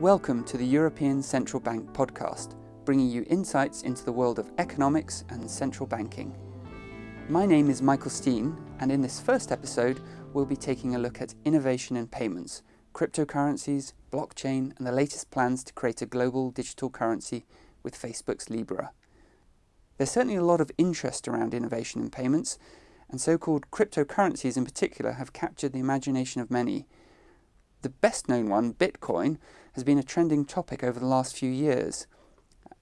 Welcome to the European Central Bank podcast, bringing you insights into the world of economics and central banking. My name is Michael Steen, and in this first episode, we'll be taking a look at innovation in payments, cryptocurrencies, blockchain, and the latest plans to create a global digital currency with Facebook's Libra. There's certainly a lot of interest around innovation in payments, and so called cryptocurrencies in particular have captured the imagination of many. The best known one, Bitcoin, has been a trending topic over the last few years.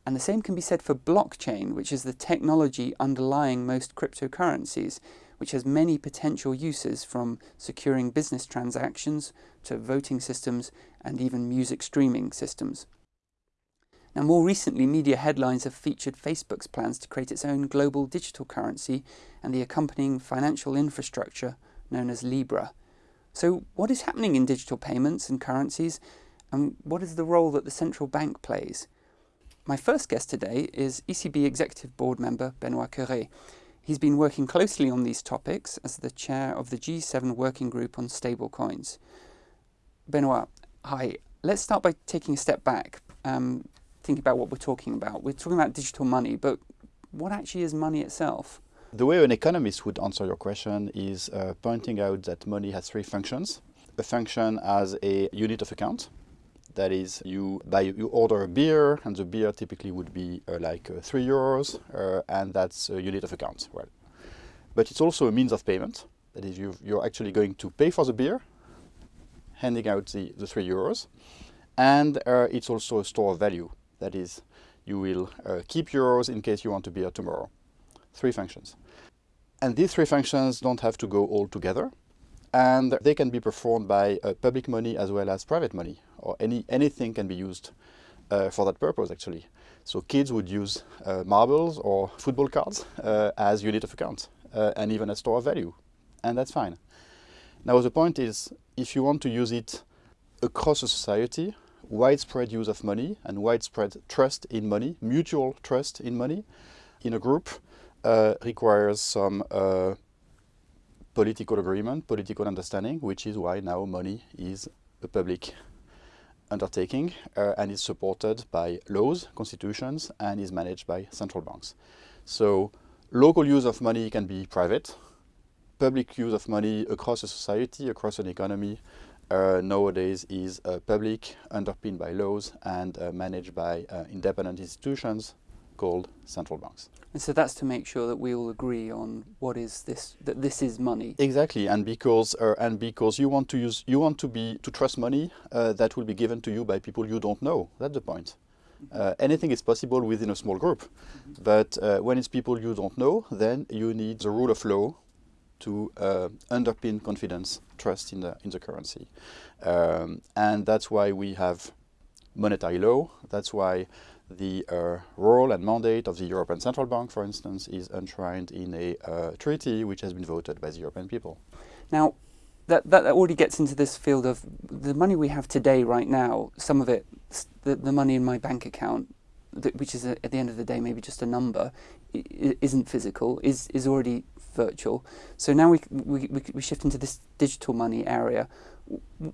And the same can be said for blockchain, which is the technology underlying most cryptocurrencies, which has many potential uses from securing business transactions to voting systems and even music streaming systems. Now, more recently, media headlines have featured Facebook's plans to create its own global digital currency and the accompanying financial infrastructure known as Libra. So, what is happening in digital payments and currencies, and what is the role that the central bank plays? My first guest today is ECB Executive Board member Benoit Cœuré. He's been working closely on these topics as the chair of the G7 Working Group on Stablecoins. Benoit, hi. Let's start by taking a step back, um, thinking about what we're talking about. We're talking about digital money, but what actually is money itself? The way an economist would answer your question is uh, pointing out that money has three functions. A function as a unit of account, that is, you buy, you order a beer, and the beer typically would be uh, like uh, three euros, uh, and that's a unit of account. Well, but it's also a means of payment. That is, you you're actually going to pay for the beer, handing out the, the three euros, and uh, it's also a store of value. That is, you will uh, keep euros in case you want a beer tomorrow. Three functions. And these three functions don't have to go all together and they can be performed by uh, public money as well as private money or any anything can be used uh, for that purpose actually. So kids would use uh, marbles or football cards uh, as unit of account uh, and even a store of value. And that's fine. Now the point is if you want to use it across a society widespread use of money and widespread trust in money mutual trust in money in a group uh, requires some political agreement, political understanding, which is why now money is a public undertaking uh, and is supported by laws, constitutions, and is managed by central banks. So local use of money can be private. Public use of money across a society, across an economy, uh, nowadays is uh, public, underpinned by laws, and uh, managed by uh, independent institutions called central banks. And so that's to make sure that we all agree on what is this that this is money. Exactly, and because uh, and because you want to use you want to be to trust money uh, that will be given to you by people you don't know. That's the point. Uh, anything is possible within a small group, but uh, when it's people you don't know, then you need the rule of law to uh, underpin confidence, trust in the in the currency, um, and that's why we have monetary law. That's why the uh, role and mandate of the European Central Bank, for instance, is enshrined in a uh, treaty which has been voted by the European people. Now, that, that already gets into this field of the money we have today, right now, some of it, the, the money in my bank account, which is a, at the end of the day maybe just a number, isn't physical, is, is already virtual. So now we, we, we shift into this digital money area.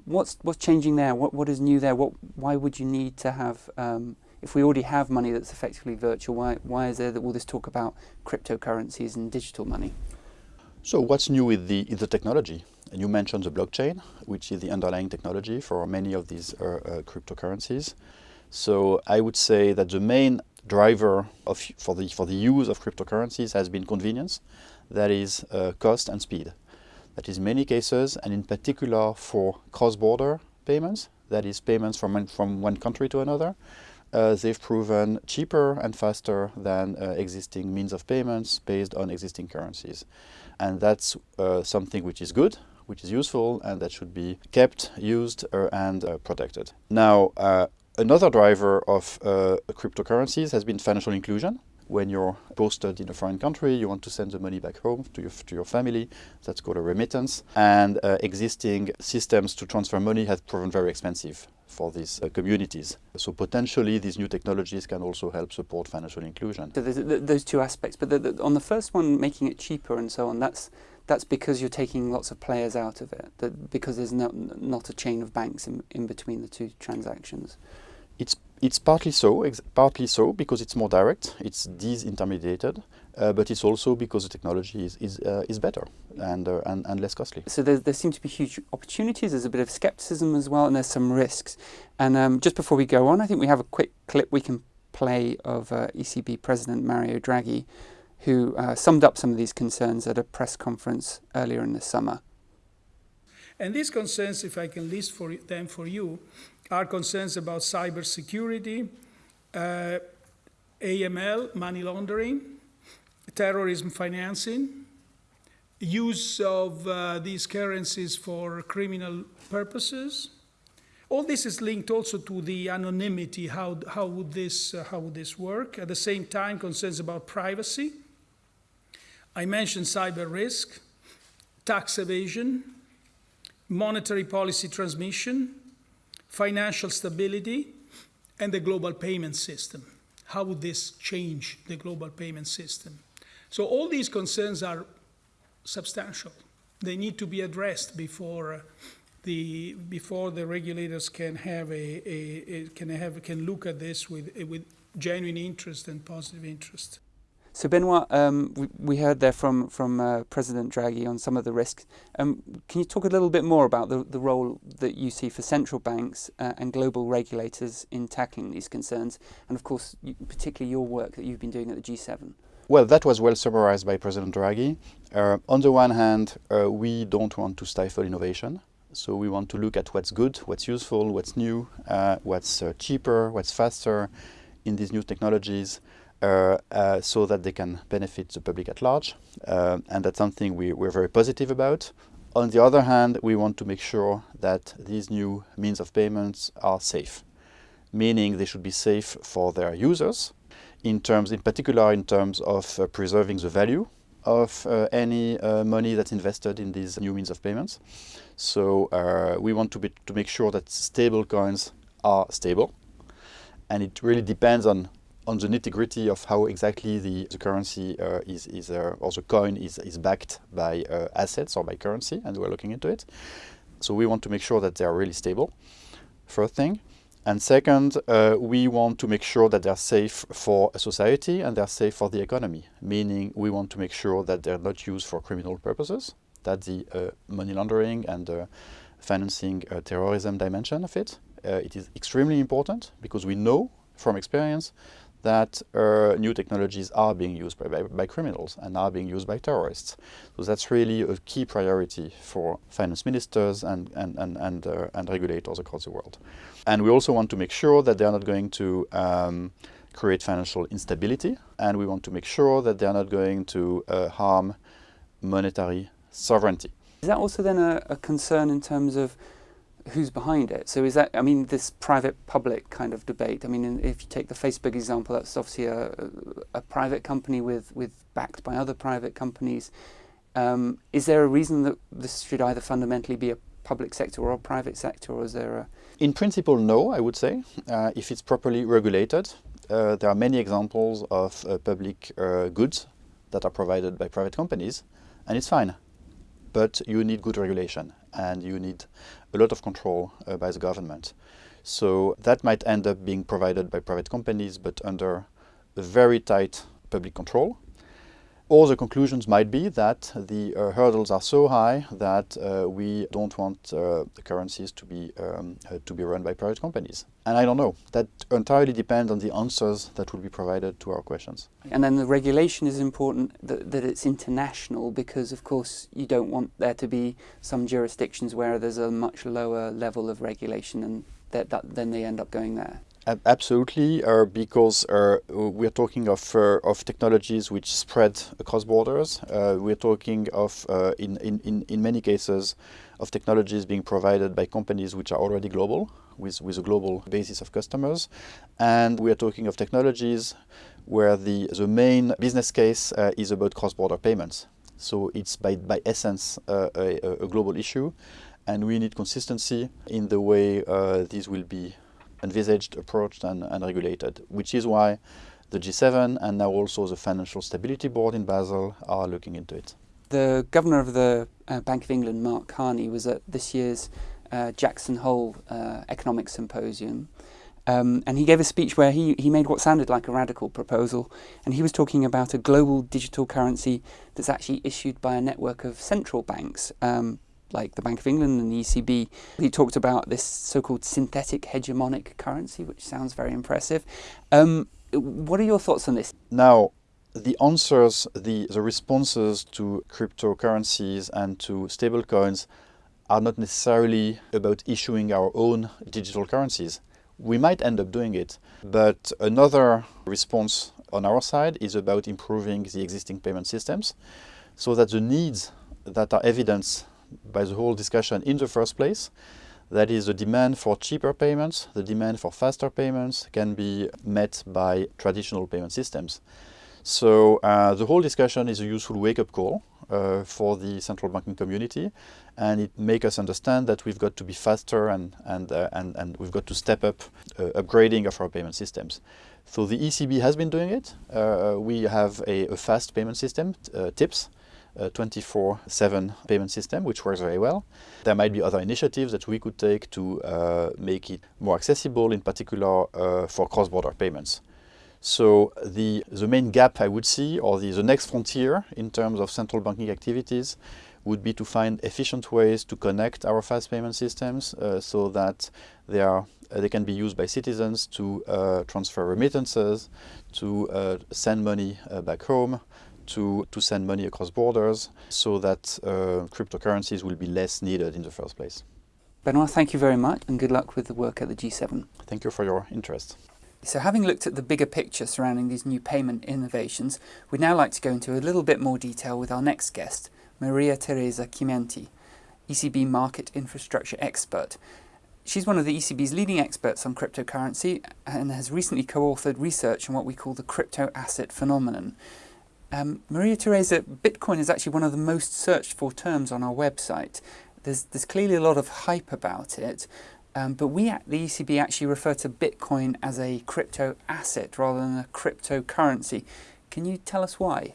What's, what's changing there? What, what is new there? What, why would you need to have um, if we already have money that's effectively virtual, why, why is there all this talk about cryptocurrencies and digital money? So what's new with the, the technology? And you mentioned the blockchain, which is the underlying technology for many of these uh, uh, cryptocurrencies. So I would say that the main driver of, for, the, for the use of cryptocurrencies has been convenience, that is uh, cost and speed. That is many cases, and in particular for cross-border payments, that is payments from, from one country to another, uh, they've proven cheaper and faster than uh, existing means of payments based on existing currencies. And that's uh, something which is good, which is useful, and that should be kept, used, uh, and uh, protected. Now, uh, another driver of cryptocurrencies has been financial inclusion when you're posted in a foreign country, you want to send the money back home to your, to your family. That's called a remittance. And existing systems to transfer money have proven very expensive for these uh, communities. So potentially these new technologies can also help support financial inclusion. So there's those two aspects, but the, the, on the first one, making it cheaper and so on, that's that's because you're taking lots of players out of it, that because there's no, not a chain of banks in, in between the two transactions. It's it's partly so, partly so because it's more direct, it's disintermediated, uh, but it's also because the technology is is, uh, is better and, uh, and and less costly. So there, there seem to be huge opportunities. There's a bit of skepticism as well, and there's some risks. And um, just before we go on, I think we have a quick clip we can play of uh, ECB President Mario Draghi who uh, summed up some of these concerns at a press conference earlier in the summer. And these concerns, if I can list for them for you, are concerns about cybersecurity, uh, AML, money laundering, terrorism financing, use of uh, these currencies for criminal purposes. All this is linked also to the anonymity, how, how, would, this, uh, how would this work? At the same time, concerns about privacy, I mentioned cyber risk, tax evasion, monetary policy transmission, financial stability, and the global payment system. How would this change the global payment system? So all these concerns are substantial. They need to be addressed before uh, the before the regulators can have a, a, a, can have can look at this with with genuine interest and positive interest. So Benoit, um, we, we, heard there from from uh, President Draghi on some of the risks. Um, can you talk a little bit more about the, the role that you see for central banks uh, and global regulators in tackling these concerns, and of course, particularly your work that you've been doing at the G7? Well, that was well summarized by President Draghi. Uh, on the one hand, uh, we don't want to stifle innovation. So we want to look at what's good, what's useful, what's new, uh, what's uh, cheaper, what's faster in these new technologies. Uh, uh, so that they can benefit the public at large. And that's something we, we're very positive about. On the other hand, we want to make sure that these new means of payments are safe, meaning they should be safe for their users, in terms, in particular, in terms of uh, preserving the value of uh, any uh, money that's invested in these new means of payments. So we want to, be, to make sure that stable coins are stable, and it really depends on on the nitty gritty of how exactly the, the currency uh, is, is uh, or the coin is, is backed by uh, assets or by currency, and we're looking into it. So we want to make sure that they are really stable, first thing. And second, uh, we want to make sure that they're safe for a society and they're safe for the economy, meaning we want to make sure that they're not used for criminal purposes, that the uh, money laundering and uh, financing terrorism dimension of it. it is extremely important because we know from experience that uh, new technologies are being used by, by, by, criminals and are being used by terrorists. So that's really a key priority for finance ministers and, and, and, and, uh, and regulators across the world. And we also want to make sure that they are not going to um, create financial instability and we want to make sure that they are not going to uh, harm monetary sovereignty. Is that also then a, a concern in terms of who's behind it. So is that, I mean, this private-public kind of debate, I mean, if you take the Facebook example, that's obviously a, a private company with, with backed by other private companies. Um, is there a reason that this should either fundamentally be a public sector or a private sector, or is there a... In principle, no, I would say, uh, if it's properly regulated. Uh, there are many examples of uh, public uh, goods that are provided by private companies, and it's fine. But you need good regulation and you need a lot of control uh, by the government. So that might end up being provided by private companies, but under a very tight public control. Or the conclusions might be that the uh, hurdles are so high that uh, we don't want uh, the currencies to be um, uh, to be run by private companies. And I don't know. That entirely depends on the answers that will be provided to our questions. And then the regulation is important that, that it's international because, of course, you don't want there to be some jurisdictions where there's a much lower level of regulation and that, that then they end up going there. Absolutely, uh, because uh, we're talking of, uh, of technologies which spread across borders. Uh, we're talking of, uh, in, in, in many cases, of technologies being provided by companies which are already global, with, with a global basis of customers. And we are talking of technologies where the, the main business case uh, is about cross-border payments. So it's by, by essence a, a, global issue, and we need consistency in the way these will be envisaged, approached and, and regulated, which is why the G7 and now also the Financial Stability Board in Basel are looking into it. The governor of the uh, Bank of England, Mark Carney, was at this year's uh, Jackson Hole uh, Economic Symposium. Um, and he gave a speech where he, he made what sounded like a radical proposal. And he was talking about a global digital currency that's actually issued by a network of central banks, um, like the Bank of England and the ECB. He talked about this so called synthetic hegemonic currency, which sounds very impressive. Um, what are your thoughts on this? Now, the answers, the, the responses to cryptocurrencies and to stablecoins are not necessarily about issuing our own digital currencies. We might end up doing it, but another response on our side is about improving the existing payment systems so that the needs that are evidenced by the whole discussion in the first place that is the demand for cheaper payments, the demand for faster payments can be met by traditional payment systems. So uh, the whole discussion is a useful wake-up call uh, for the central banking community, and it makes us understand that we've got to be faster and and uh, and and we've got to step up uh, upgrading of our payment systems. So the ECB has been doing it. Uh, we have a, a, fast payment system, uh, TIPS. 24-7 payment system, which works very well. There might be other initiatives that we could take to make it more accessible, in particular for cross-border payments. So the, the main gap I would see, or the, the next frontier in terms of central banking activities, would be to find efficient ways to connect our fast payment systems uh, so that they are uh, they can be used by citizens to uh, transfer remittances, to uh, send money uh, back home, to, to send money across borders, so that uh, cryptocurrencies will be less needed in the first place. Benoit, thank you very much and good luck with the work at the G7. Thank you for your interest. So having looked at the bigger picture surrounding these new payment innovations, we'd now like to go into a little bit more detail with our next guest, Maria Teresa Chimienti, ECB market infrastructure expert. She's one of the ECB's leading experts on cryptocurrency and has recently co-authored research on what we call the crypto asset phenomenon. Um, Maria Teresa, Bitcoin is actually one of the most searched for terms on our website. There's, there's clearly a lot of hype about it, um, but we at the ECB actually refer to Bitcoin as a crypto asset rather than a cryptocurrency. Can you tell us why?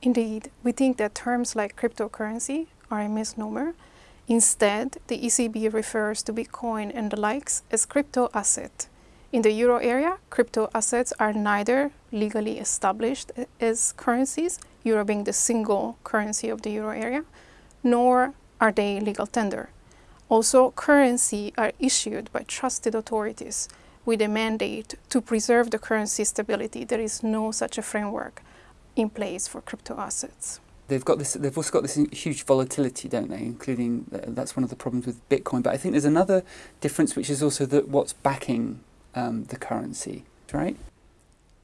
Indeed, we think that terms like cryptocurrency are a misnomer. Instead, the ECB refers to Bitcoin and the likes as crypto asset. In the euro area, crypto assets are neither legally established as currencies, euro being the single currency of the euro area, nor are they legal tender. Also, currency are issued by trusted authorities with a mandate to preserve the currency stability. There is no such a framework in place for crypto assets. They've got this. They've also got this huge volatility, don't they? Including uh, that's one of the problems with Bitcoin. But I think there's another difference, which is also that what's backing um, the currency, right?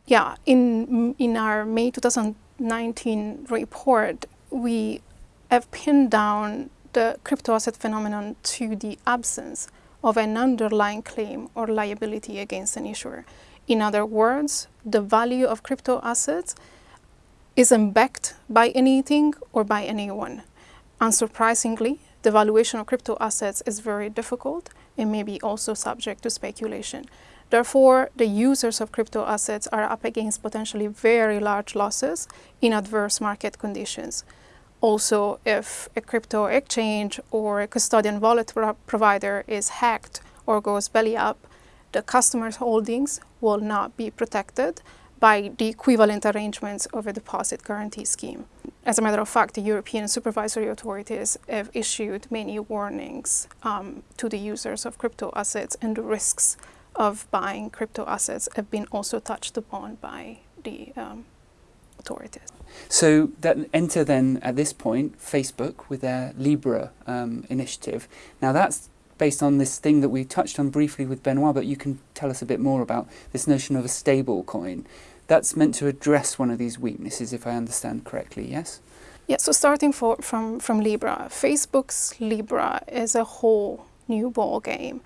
Yeah. In in our May 2019 report, we have pinned down the crypto asset phenomenon to the absence of an underlying claim or liability against an issuer. In other words, the value of crypto assets isn't backed by anything or by anyone. Unsurprisingly, the valuation of crypto assets is very difficult and may be also subject to speculation. Therefore, the users of crypto assets are up against potentially very large losses in adverse market conditions. Also, if a crypto exchange or a custodian wallet pro provider is hacked or goes belly up, the customer's holdings will not be protected by the equivalent arrangements of a deposit guarantee scheme. As a matter of fact, the European supervisory authorities have issued many warnings um, to the users of crypto assets and the risks of buying crypto assets have been also touched upon by the um, authorities. So that enter then at this point Facebook with their Libra um, initiative. Now that's based on this thing that we touched on briefly with Benoit, but you can tell us a bit more about this notion of a stable coin. That's meant to address one of these weaknesses, if I understand correctly, yes? Yeah, so starting for, from, from Libra, Facebook's Libra is a whole new ball game.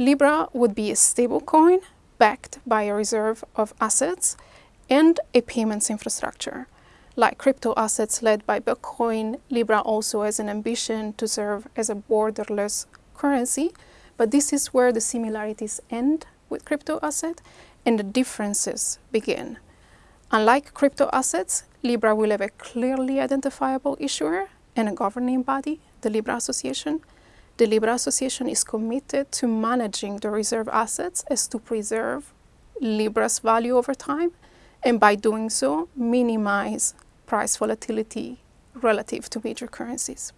Libra would be a stable coin backed by a reserve of assets and a payments infrastructure. Like crypto assets led by Bitcoin, Libra also has an ambition to serve as a borderless currency, but this is where the similarities end with crypto asset and the differences begin. Unlike crypto assets, Libra will have a clearly identifiable issuer and a governing body, the Libra Association. The Libra Association is committed to managing the reserve assets as to preserve Libra's value over time, and by doing so, minimize price volatility relative to major currencies.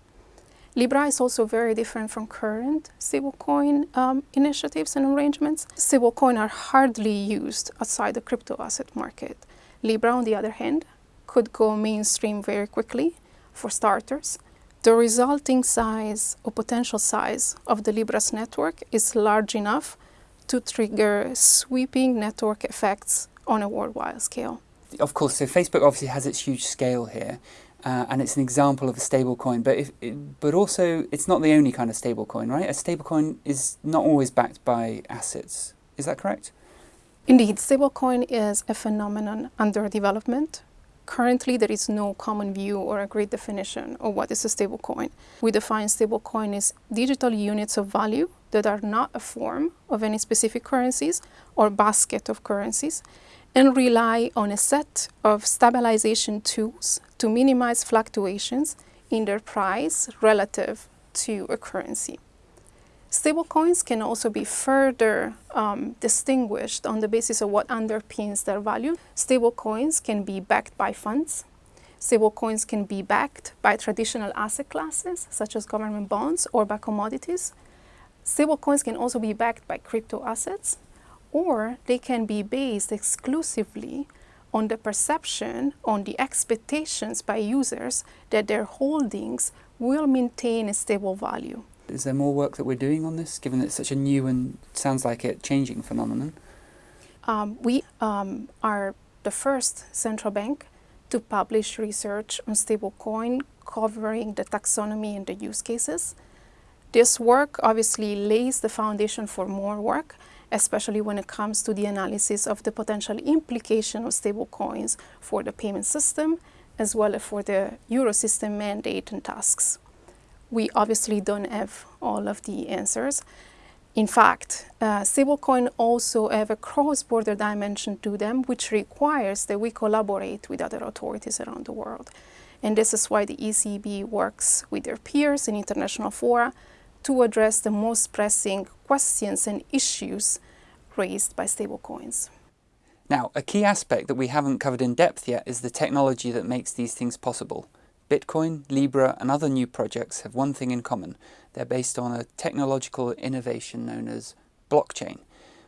Libra is also very different from current stablecoin um, initiatives and arrangements. Stablecoin are hardly used outside the crypto asset market. Libra, on the other hand, could go mainstream very quickly for starters. The resulting size or potential size of the Libra's network is large enough to trigger sweeping network effects on a worldwide scale. Of course, so Facebook obviously has its huge scale here, uh, and it's an example of a stablecoin. But if, but also, it's not the only kind of stablecoin, right? A stablecoin is not always backed by assets. Is that correct? Indeed, stablecoin is a phenomenon under development. Currently, there is no common view or agreed definition of what is a stablecoin. We define stablecoin as digital units of value that are not a form of any specific currencies or basket of currencies and rely on a set of stabilization tools to minimize fluctuations in their price relative to a currency. Stablecoins can also be further um, distinguished on the basis of what underpins their value. Stablecoins can be backed by funds. Stablecoins can be backed by traditional asset classes, such as government bonds or by commodities. Stablecoins can also be backed by crypto assets, or they can be based exclusively on the perception, on the expectations by users that their holdings will maintain a stable value. Is there more work that we're doing on this, given that it's such a new and sounds like it changing phenomenon? Um, we um, are the first central bank to publish research on stablecoin covering the taxonomy and the use cases. This work obviously lays the foundation for more work, especially when it comes to the analysis of the potential implication of stablecoins for the payment system, as well as for the Eurosystem mandate and tasks. We obviously don't have all of the answers. In fact, uh, stablecoin also have a cross-border dimension to them, which requires that we collaborate with other authorities around the world. And this is why the ECB works with their peers in international fora to address the most pressing questions and issues raised by stablecoins. Now, a key aspect that we haven't covered in depth yet is the technology that makes these things possible. Bitcoin, Libra, and other new projects have one thing in common. They're based on a technological innovation known as blockchain.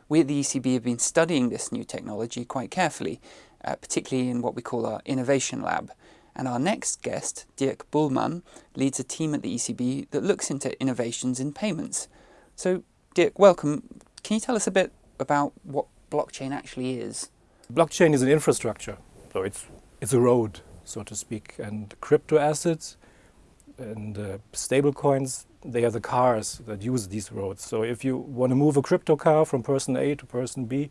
We at the ECB have been studying this new technology quite carefully, uh, particularly in what we call our innovation lab. And our next guest, Dirk Bullmann, leads a team at the ECB that looks into innovations in payments. So, Dirk, welcome. Can you tell us a bit about what blockchain actually is? Blockchain is an infrastructure, so it's, it's a road, so to speak. And crypto assets and uh, stable coins, they are the cars that use these roads. So if you want to move a crypto car from person A to person B,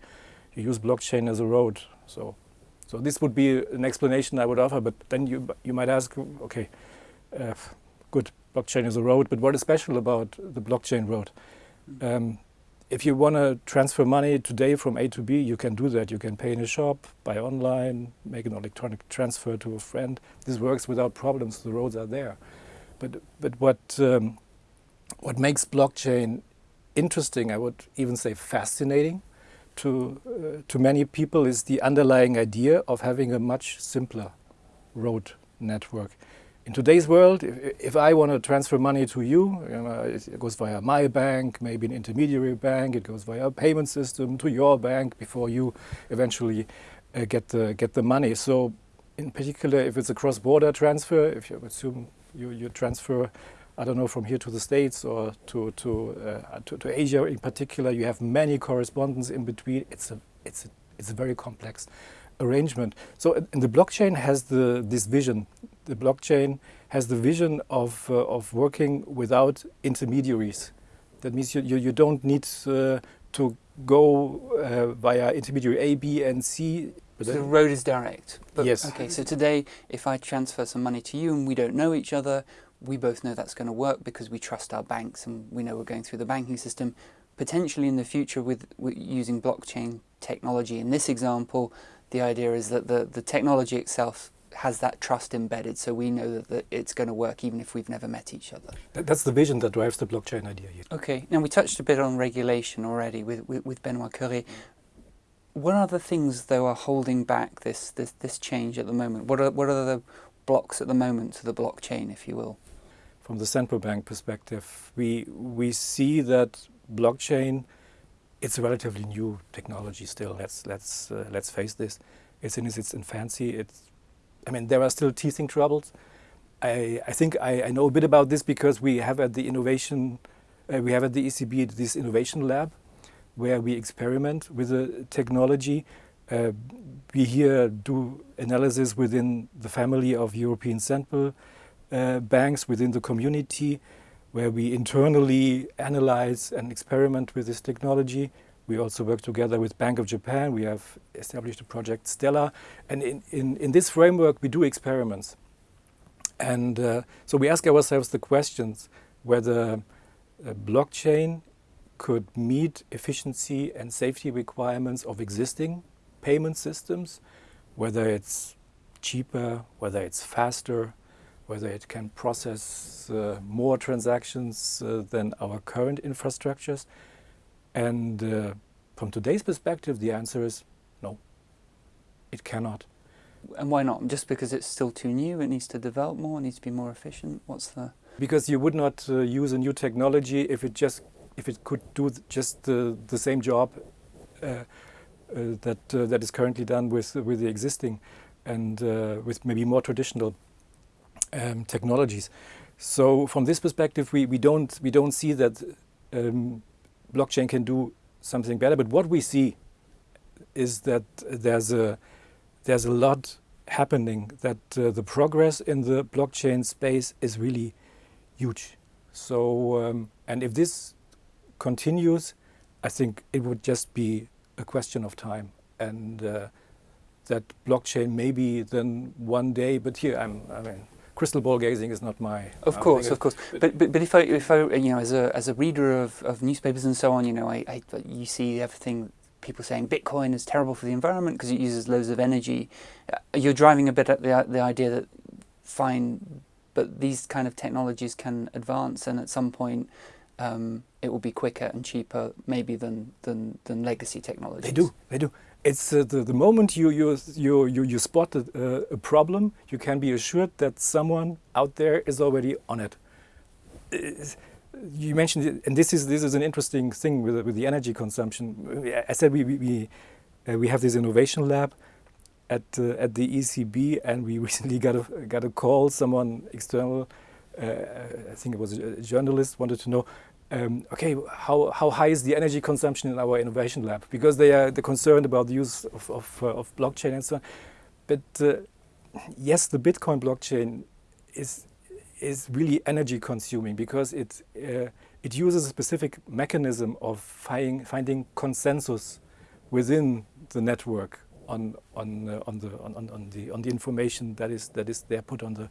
you use blockchain as a road. So so this would be an explanation I would offer, but then you, you might ask, okay, uh, good, blockchain is a road, but what is special about the blockchain road? Um, if you want to transfer money today from A to B, you can do that. You can pay in a shop, buy online, make an electronic transfer to a friend. This works without problems. The roads are there. But, but what, um, what makes blockchain interesting, I would even say fascinating, to, uh, to many people is the underlying idea of having a much simpler road network. In today's world, if, if I want to transfer money to you, you know, it goes via my bank, maybe an intermediary bank, it goes via a payment system to your bank before you eventually uh, get, the, get the money. So in particular, if it's a cross-border transfer, if you assume you, you transfer I don't know, from here to the States or to, to, uh, to, to, Asia in particular, you have many correspondence in between. It's a, it's a, it's a very complex arrangement. So and the blockchain has the, this vision. The blockchain has the vision of, uh, of working without intermediaries. That means you, you, you don't need uh, to go uh, via intermediary A, B, and C. So the road is direct. But yes. Okay, so today, if I transfer some money to you and we don't know each other, we both know that's going to work because we trust our banks and we know we're going through the banking system. Potentially in the future with, with using blockchain technology, in this example, the idea is that the, the technology itself has that trust embedded, so we know that, that it's going to work even if we've never met each other. That's the vision that drives the blockchain idea here. Okay, now we touched a bit on regulation already with, with, with Benoit Cœuré. What are the things, though, are holding back this, this, this change at the moment? What are, what are the blocks at the moment to the blockchain, if you will? From the central bank perspective, we, we see that blockchain, it's a relatively new technology still. Let's, let's, uh, let's face this. It's in its infancy. It's, I mean, there are still teething troubles. I, I think I, I know a bit about this because we have at the innovation, uh, we have at the ECB this innovation lab where we experiment with the technology. Uh, we here do analysis within the family of European central uh, banks within the community where we internally analyze and experiment with this technology. We also work together with Bank of Japan. We have established a project Stella. And in, in, in this framework, we do experiments. And uh, so we ask ourselves the questions whether blockchain could meet efficiency and safety requirements of existing payment systems, whether it's cheaper, whether it's faster, whether it can process uh, more transactions uh, than our current infrastructures. And uh, from today's perspective, the answer is no, it cannot. And why not? Just because it's still too new, it needs to develop more, it needs to be more efficient? What's the... Because you would not uh, use a new technology if it just if it could do just the, the same job uh, uh, that uh, that is currently done with with the existing and uh, with maybe more traditional um, technologies. So from this perspective, we, we don't we don't see that um, blockchain can do something better. But what we see is that there's a there's a lot happening. That uh, the progress in the blockchain space is really huge. So um, and if this continues, I think it would just be a question of time and. Uh, that blockchain maybe then one day, but here I'm, I mean, crystal ball gazing is not my. Of course, of course. But, but but if I if I you know as a as a reader of, of newspapers and so on, you know, I, I you see everything people saying Bitcoin is terrible for the environment because it uses loads of energy. Uh, you're driving a bit at the the idea that fine, but these kind of technologies can advance, and at some point. Um, it will be quicker and cheaper, maybe than than, than legacy technologies. They do, they do it's uh, the, the moment you, you, you, you, you spot a, a, problem, you can be assured that someone out there is already on it. You mentioned, it, and this is, this is an interesting thing with, with the energy consumption. I said we, we, we, uh, we have this innovation lab at, uh, at the ECB, and we recently got a, got a call, someone external, uh, I think it was a journalist, wanted to know um, okay, how, how high is the energy consumption in our innovation lab? Because they are they're concerned about the use of, of, uh, of blockchain and so on. But uh, yes, the Bitcoin blockchain is, is really energy consuming because it, uh, it uses a specific mechanism of finding, finding consensus within the network on, on, uh, on, the, on, on, the, on the information that is, that is there put on the,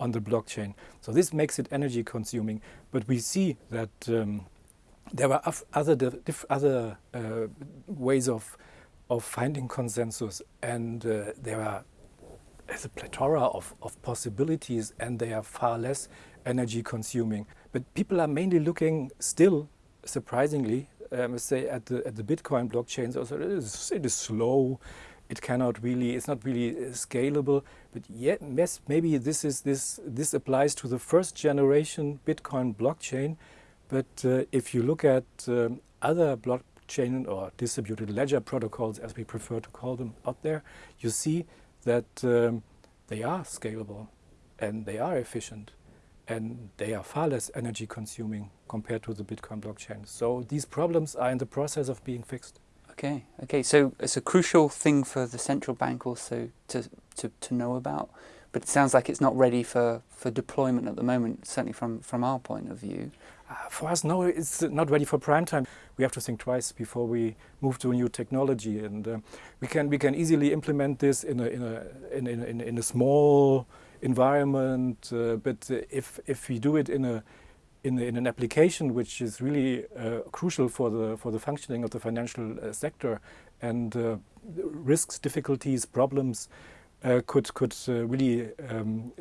on the blockchain. So this makes it energy consuming. But we see that um, there are other, other uh, ways of, of finding consensus and uh, there are a plethora of, of possibilities and they are far less energy consuming. But people are mainly looking still, surprisingly, I must say, at the, at the Bitcoin blockchain. So it is, it is slow, it cannot really, it's not really uh, scalable. But yet, yes, maybe this is this this applies to the first generation Bitcoin blockchain. But uh, if you look at um, other blockchain or distributed ledger protocols, as we prefer to call them out there, you see that um, they are scalable and they are efficient and they are far less energy consuming compared to the Bitcoin blockchain. So these problems are in the process of being fixed. Okay, okay. So it's a crucial thing for the central bank also to, to, to know about, but it sounds like it's not ready for, for deployment at the moment, certainly from, from our point of view. Uh, for us, no, it's not ready for prime time. We have to think twice before we move to a new technology, and uh, we can we can easily implement this in a in a in in, in a small environment. Uh, but if if we do it in a in, in an application which is really uh, crucial for the for the functioning of the financial uh, sector and uh, risks, difficulties, problems uh, could could uh, really um,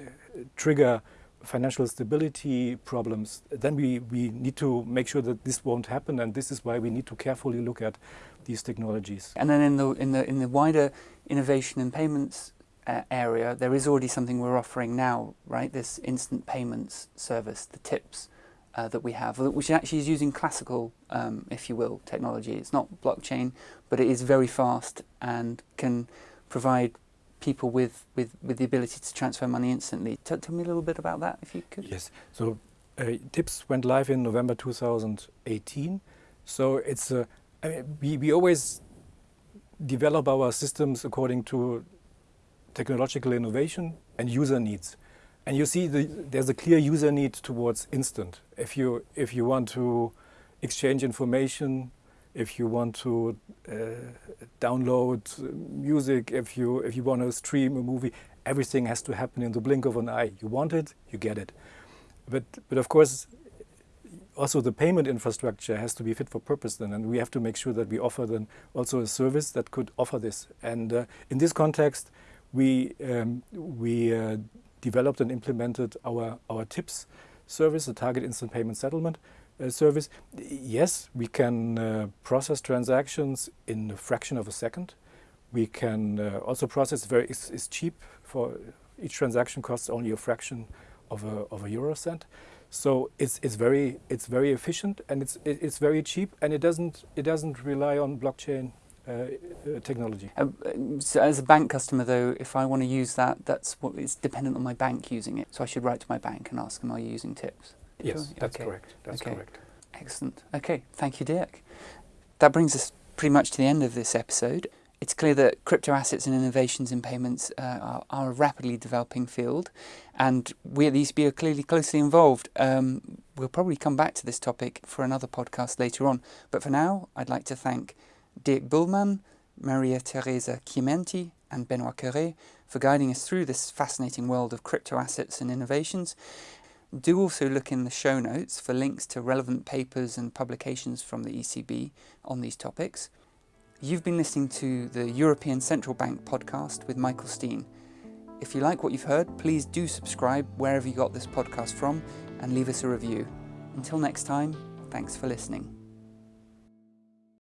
trigger financial stability problems, then we, we need to make sure that this won't happen, and this is why we need to carefully look at these technologies. And then in the in the in the wider innovation and payments uh, area, there is already something we're offering now, right? This instant payments service, the TIPS uh, that we have, which actually is using classical, um, if you will, technology. It's not blockchain, but it is very fast and can provide people with, with, with the ability to transfer money instantly. Tell, tell me a little bit about that, if you could. Yes. So uh, TIPS went live in November 2018. So it's mean, we, we always develop our systems according to technological innovation and user needs. And you see the, there's a clear user need towards instant. If you, if you want to exchange information, if you want to uh, download music, if you, if you want to stream a movie, everything has to happen in the blink of an eye. You want it, you get it. But, but of course, also the payment infrastructure has to be fit for purpose then, and we have to make sure that we offer then also a service that could offer this. And uh, in this context, we, um, we uh, developed and implemented our, our TIPS service, the Target Instant Payment Settlement uh, service. Yes, we can uh, process transactions in a fraction of a second. We can uh, also process very, it's, it's, cheap for each transaction costs only a fraction of a, of a euro cent. So it's, it's, very, it's very efficient and it's, it's very cheap and it doesn't, it doesn't rely on blockchain uh, uh, technology. Um, so as a bank customer, though, if I want to use that, that's what it's dependent on my bank using it. So I should write to my bank and ask them, are you using TIPS? Yes, that's okay. correct. That's okay. correct. Excellent. Okay, thank you, Dirk. That brings us pretty much to the end of this episode. It's clear that crypto assets and innovations in payments uh, are, are, a rapidly developing field, and we at the ECB are clearly closely involved. Um, we'll probably come back to this topic for another podcast later on, but for now, I'd like to thank Dirk Bullmann, Maria Teresa Chimienti, and Benoit Cœuré for guiding us through this fascinating world of crypto assets and innovations. Do also look in the show notes for links to relevant papers and publications from the ECB on these topics. You've been listening to the European Central Bank podcast with Michael Steen. If you like what you've heard, please do subscribe wherever you got this podcast from and leave us a review. Until next time, thanks for listening.